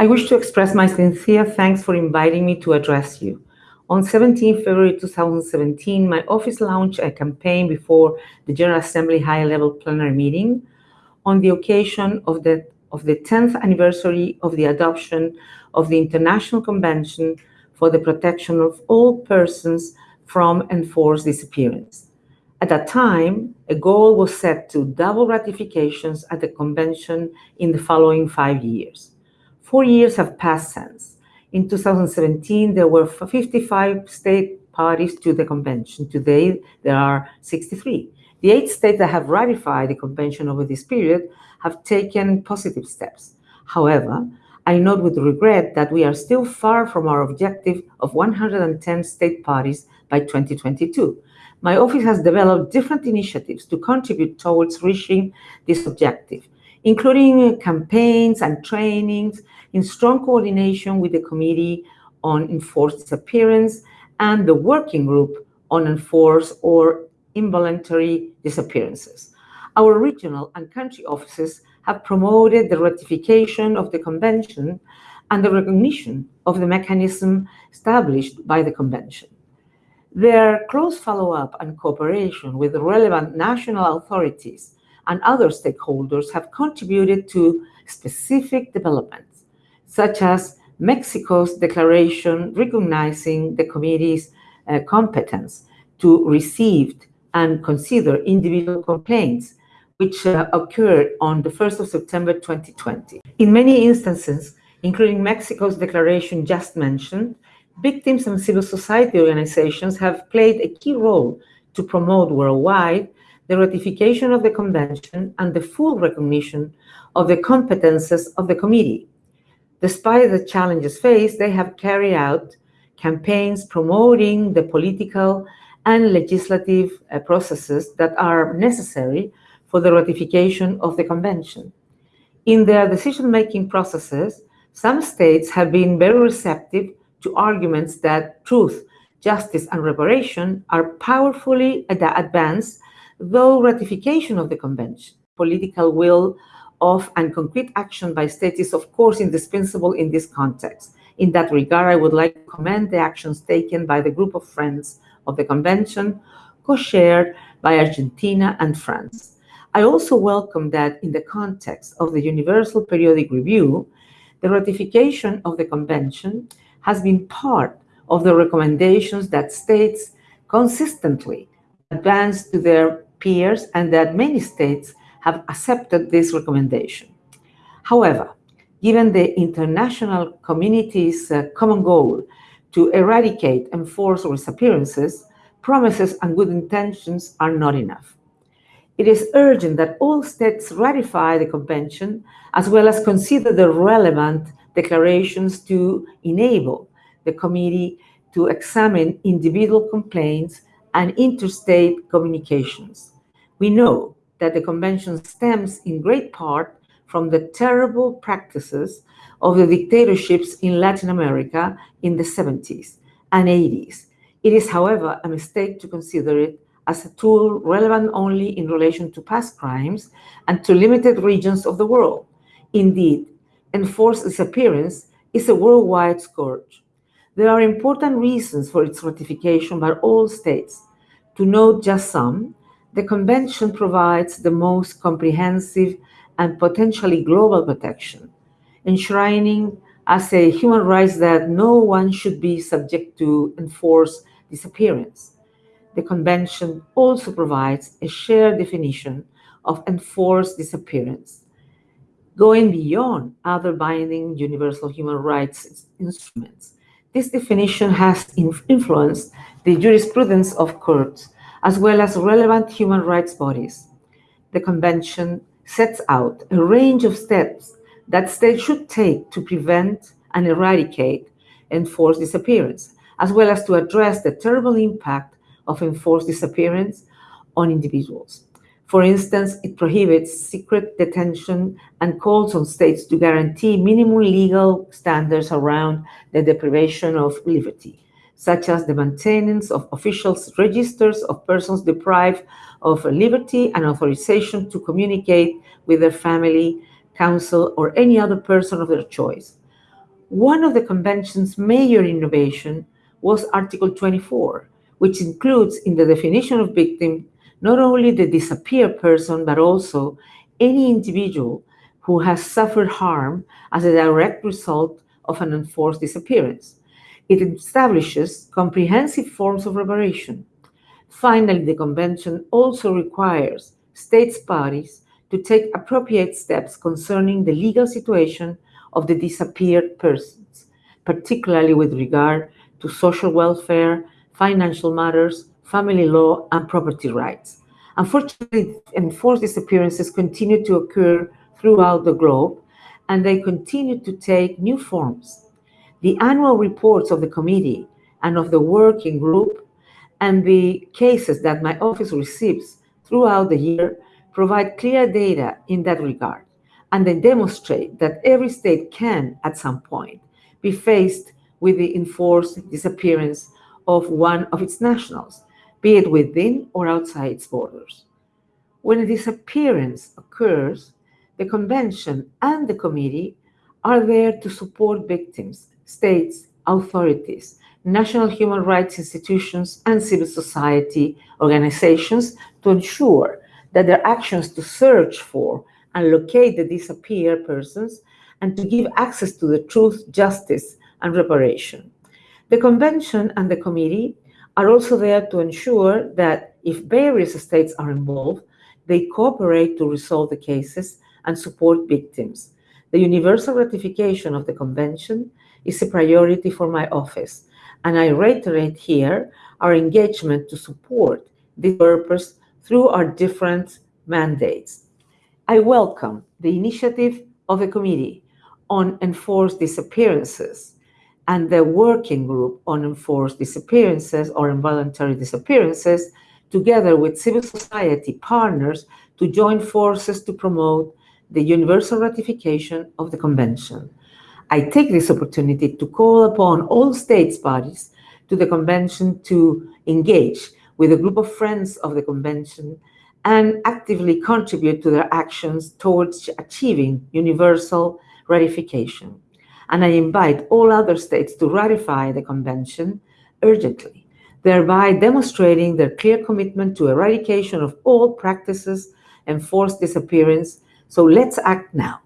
I wish to express my sincere thanks for inviting me to address you. On 17 February 2017, my office launched a campaign before the General Assembly High-Level Plenary Meeting on the occasion of the, of the 10th anniversary of the adoption of the International Convention for the Protection of All Persons from Enforced Disappearance. At that time, a goal was set to double ratifications at the convention in the following five years. Four years have passed since. In 2017, there were 55 state parties to the convention. Today, there are 63. The eight states that have ratified the convention over this period have taken positive steps. However, I note with regret that we are still far from our objective of 110 state parties by 2022. My office has developed different initiatives to contribute towards reaching this objective, including campaigns and trainings in strong coordination with the Committee on Enforced Disappearance and the Working Group on Enforced or Involuntary Disappearances. Our regional and country offices have promoted the ratification of the Convention and the recognition of the mechanism established by the Convention. Their close follow-up and cooperation with relevant national authorities and other stakeholders have contributed to specific developments, such as Mexico's declaration recognizing the committee's uh, competence to receive and consider individual complaints which uh, occurred on the 1st of September 2020. In many instances, including Mexico's declaration just mentioned, victims and civil society organizations have played a key role to promote worldwide the ratification of the convention and the full recognition of the competences of the committee. Despite the challenges faced, they have carried out campaigns promoting the political and legislative uh, processes that are necessary for the ratification of the convention. In their decision-making processes, some states have been very receptive to arguments that truth, justice, and reparation are powerfully ad advanced, though ratification of the convention, political will of and concrete action by states is of course indispensable in this context. In that regard, I would like to commend the actions taken by the group of friends of the convention, co-shared by Argentina and France. I also welcome that in the context of the Universal Periodic Review, the ratification of the convention has been part of the recommendations that states consistently advance to their peers and that many states have accepted this recommendation. However, given the international community's uh, common goal to eradicate enforced disappearances, promises and good intentions are not enough. It is urgent that all states ratify the convention as well as consider the relevant declarations to enable the committee to examine individual complaints and interstate communications. We know that the convention stems in great part from the terrible practices of the dictatorships in Latin America in the 70s and 80s. It is, however, a mistake to consider it as a tool relevant only in relation to past crimes and to limited regions of the world. Indeed, enforced disappearance is a worldwide scourge. There are important reasons for its ratification by all states. To note just some, the Convention provides the most comprehensive and potentially global protection, enshrining as a human right that no one should be subject to enforced disappearance. The Convention also provides a shared definition of enforced disappearance, going beyond other binding universal human rights instruments. This definition has influenced the jurisprudence of courts, as well as relevant human rights bodies. The Convention sets out a range of steps that states should take to prevent and eradicate enforced disappearance, as well as to address the terrible impact of enforced disappearance on individuals. For instance, it prohibits secret detention and calls on states to guarantee minimum legal standards around the deprivation of liberty, such as the maintenance of officials' registers of persons deprived of liberty and authorization to communicate with their family, counsel, or any other person of their choice. One of the convention's major innovation was Article 24, which includes in the definition of victim not only the disappeared person, but also any individual who has suffered harm as a direct result of an enforced disappearance. It establishes comprehensive forms of reparation. Finally, the Convention also requires states parties to take appropriate steps concerning the legal situation of the disappeared persons, particularly with regard to social welfare, financial matters, family law, and property rights. Unfortunately, enforced disappearances continue to occur throughout the globe, and they continue to take new forms. The annual reports of the committee and of the working group and the cases that my office receives throughout the year provide clear data in that regard, and they demonstrate that every state can, at some point, be faced with the enforced disappearance of one of its nationals, be it within or outside its borders. When a disappearance occurs, the Convention and the Committee are there to support victims, states, authorities, national human rights institutions, and civil society organizations to ensure that their actions to search for and locate the disappeared persons and to give access to the truth, justice, and reparation. The Convention and the Committee are also there to ensure that if various states are involved, they cooperate to resolve the cases and support victims. The universal ratification of the Convention is a priority for my office, and I reiterate here our engagement to support this purpose through our different mandates. I welcome the initiative of the Committee on Enforced Disappearances and the Working Group on Enforced Disappearances or Involuntary Disappearances, together with civil society partners, to join forces to promote the universal ratification of the Convention. I take this opportunity to call upon all states parties to the Convention to engage with a group of friends of the Convention and actively contribute to their actions towards achieving universal ratification. And I invite all other states to ratify the Convention urgently, thereby demonstrating their clear commitment to eradication of all practices and forced disappearance so let's act now.